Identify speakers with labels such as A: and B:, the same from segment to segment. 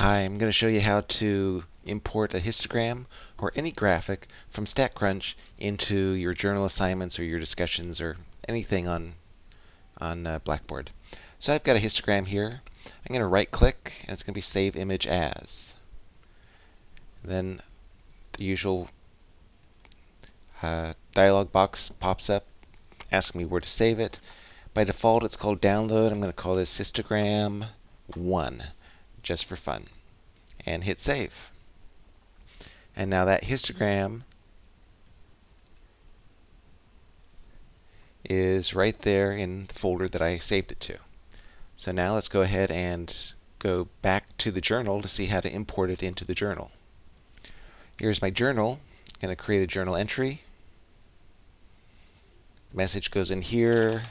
A: Hi, I'm going to show you how to import a histogram or any graphic from StatCrunch into your journal assignments or your discussions or anything on, on uh, Blackboard. So I've got a histogram here. I'm going to right click and it's going to be Save Image As. Then the usual uh, dialog box pops up asking me where to save it. By default it's called Download. I'm going to call this Histogram 1 just for fun, and hit save. And now that histogram is right there in the folder that I saved it to. So now let's go ahead and go back to the journal to see how to import it into the journal. Here's my journal. I'm going to create a journal entry. Message goes in here.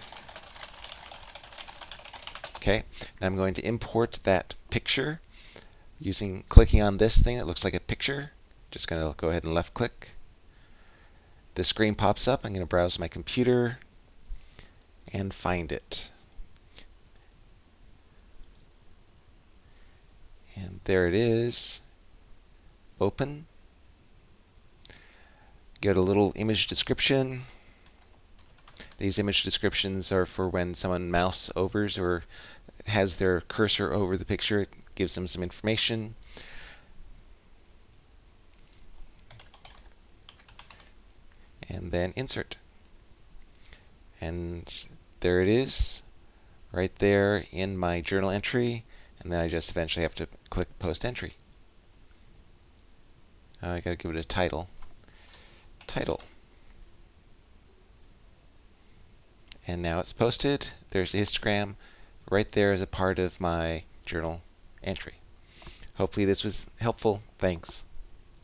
A: Okay, and I'm going to import that picture using clicking on this thing that looks like a picture. Just going to go ahead and left click. The screen pops up. I'm going to browse my computer and find it. And there it is. Open. Get a little image description. These image descriptions are for when someone mouse overs or has their cursor over the picture. It gives them some information. And then insert. And there it is, right there in my journal entry. And then I just eventually have to click Post Entry. Uh, I got to give it a title. Title. And now it's posted. There's the histogram right there as a part of my journal entry. Hopefully this was helpful. Thanks.